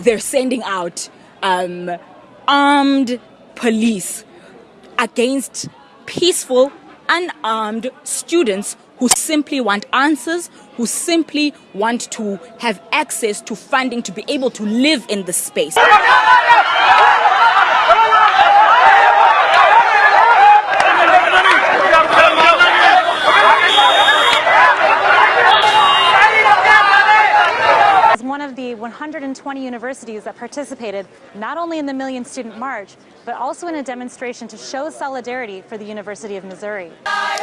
they're sending out um, armed police against peaceful, unarmed students who simply want answers, who simply want to have access to funding to be able to live in this space. one of the 120 universities that participated not only in the Million Student March, but also in a demonstration to show solidarity for the University of Missouri. I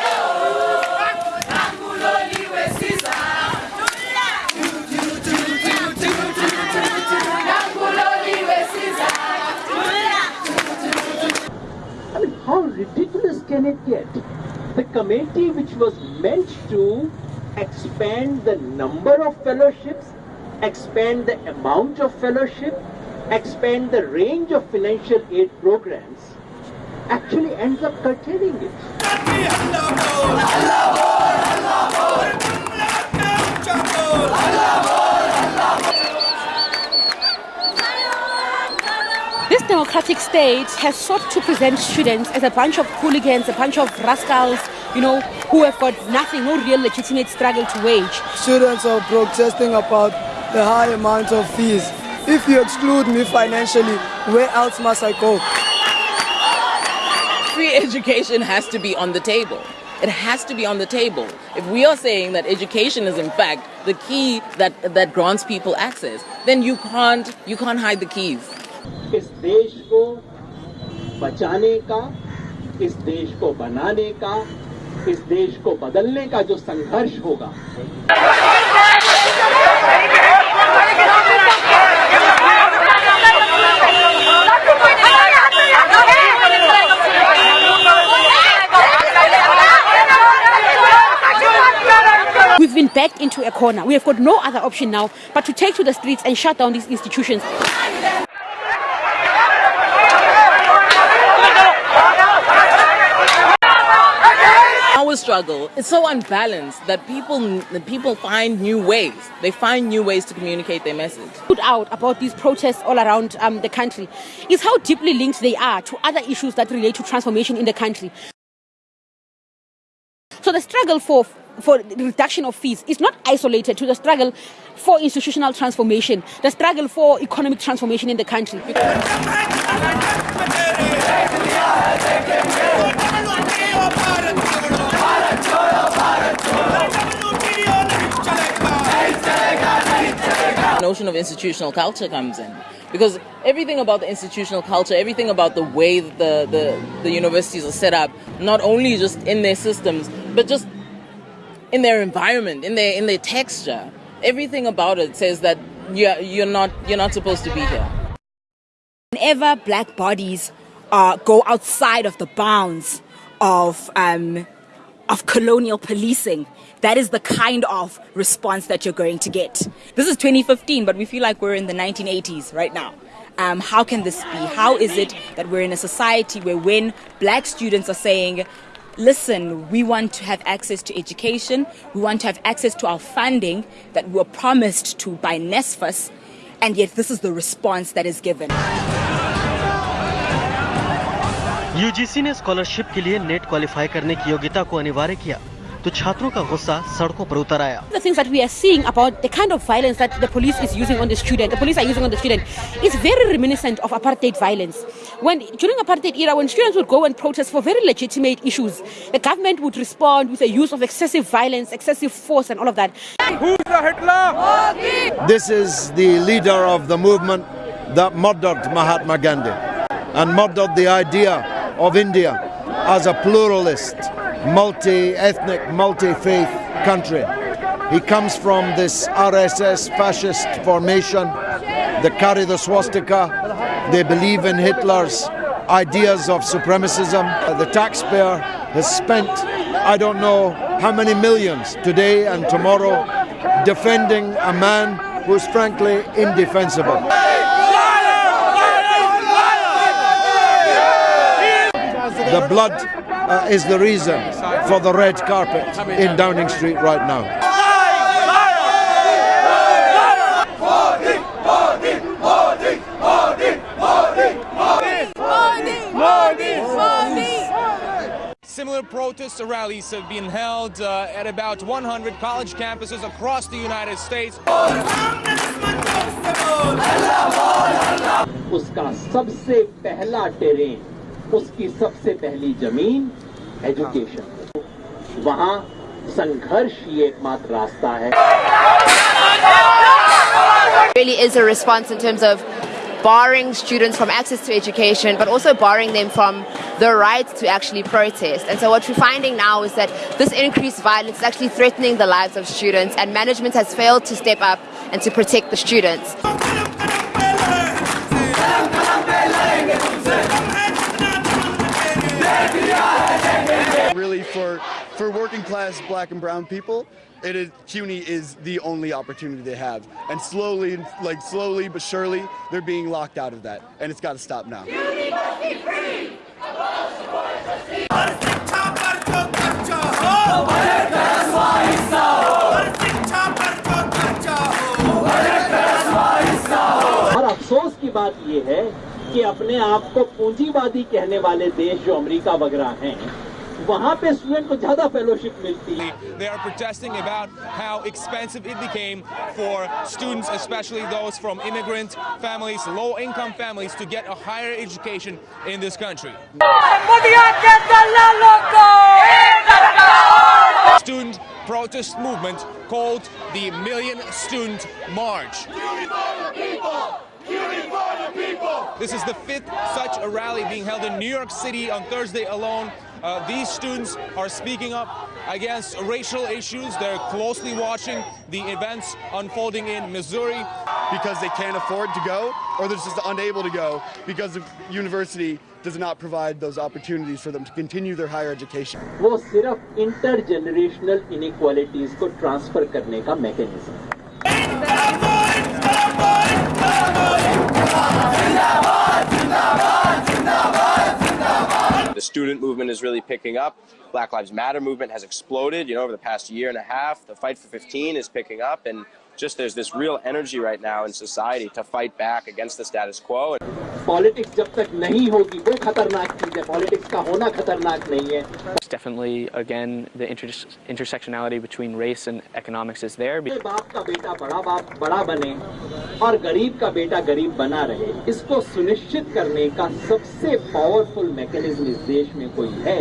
mean, how ridiculous can it get? The committee which was meant to expand the number of fellowships, expand the amount of fellowship, expand the range of financial aid programs, actually ends up curtailing it. This democratic state has sought to present students as a bunch of hooligans, a bunch of rascals, you know, who have got nothing, no real legitimate struggle to wage. Students are protesting about the high amount of fees. If you exclude me financially, where else must I go? Free education has to be on the table. It has to be on the table. If we are saying that education is in fact the key that, that grants people access, then you can't, you can't hide the keys. इस देश को बचाने का इस देश को बनाने का इस देश को बदलने का जो संघर्ष होगा Corner. We have got no other option now but to take to the streets and shut down these institutions. Our struggle is so unbalanced that people people find new ways. They find new ways to communicate their message. Put out about these protests all around um, the country is how deeply linked they are to other issues that relate to transformation in the country. So the struggle for for reduction of fees is not isolated to the struggle for institutional transformation, the struggle for economic transformation in the country. The notion of institutional culture comes in because everything about the institutional culture everything about the way the, the, the universities are set up not only just in their systems but just in their environment in their in their texture everything about it says that you're, you're not you're not supposed to be here Whenever black bodies uh, go outside of the bounds of um, of colonial policing, that is the kind of response that you're going to get. This is 2015, but we feel like we're in the 1980s right now. Um, how can this be? How is it that we're in a society where when black students are saying, listen, we want to have access to education, we want to have access to our funding that we were promised to by NSFAS, and yet this is the response that is given. UGC ने scholarship के लिए net qualify करने की योग्यता को अनिवार्य किया तो छात्रों का गुस्सा सड़कों पर उतर आया The things that we are seeing about the kind of violence that the police is using on the student, the police are using on the student, is very reminiscent of apartheid violence. When during apartheid era, when students would go and protest for very legitimate issues, the government would respond with the use of excessive violence, excessive force, and all of that. Who's the Hitler? This is the leader of the movement that murdered Mahatma Gandhi and murdered the idea of India as a pluralist, multi-ethnic, multi-faith country. He comes from this RSS fascist formation. They carry the swastika. They believe in Hitler's ideas of supremacism. The taxpayer has spent, I don't know how many millions today and tomorrow defending a man who's frankly indefensible. The blood uh, is the reason for the red carpet in Downing Street right now. largest rallies have been held uh, at about 100 college campuses across the United States. उसका सबसे पहला terrain उसकी सबसे पहली जमीन education वहां संघर्ष ही एकमात्र रास्ता है really is a response in terms of barring students from access to education, but also barring them from the right to actually protest. And so what we're finding now is that this increased violence is actually threatening the lives of students, and management has failed to step up and to protect the students. Really, for for working class black and brown people, it is CUNY is the only opportunity they have, and slowly, like slowly but surely, they're being locked out of that, and it's got to stop now. और अफसोस की बात यह है कि अपने आप को पूंजीवादी कहने वाले देश जो अमेरिका वगैरह हैं वहां पे स्टूडेंट को ज्यादा फेलोशिप मिलती है They are protesting about how expensive it became for students, especially those from immigrant families, low-income families, to get a higher education in this country. Student protest movement called the Million Student March. This is the fifth such a rally being held in New York City on Thursday alone. Uh, these students are speaking up against racial issues. They're closely watching the events unfolding in Missouri. because they can't afford to go, or they're just unable to go because the university does not provide those opportunities for them to continue their higher education. वो सिर्फ inter generational inequalities को transfer करने का mechanism student movement is really picking up. Black Lives Matter movement has exploded, you know, over the past year and a half. The fight for 15 is picking up and just there's this real energy right now in society to fight back against the status quo. Politics जब तक नहीं होगी वो खतरनाक चीज है politics का होना खतरनाक नहीं है It's definitely, again, the inter- intersectionality between race and economics is there. अपने बाप का बेटा बड़ा बाप बड़ा बने और गरीब का बेटा गरीब बना रहे इसको सुनिश्चित करने का सबसे पावरफुल मैकेनिज्म इस देश में कोई है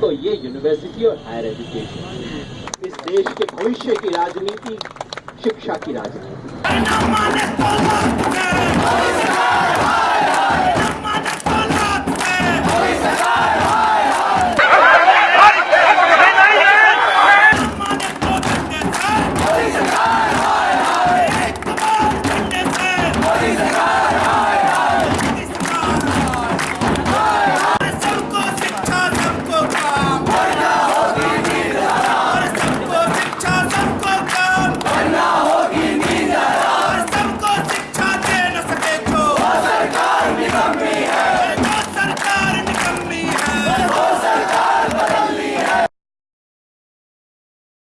तो ये यूनिवर्सिटी और हायर एजुकेशन इस देश के भविष्य की राजनीति Şakir Şakir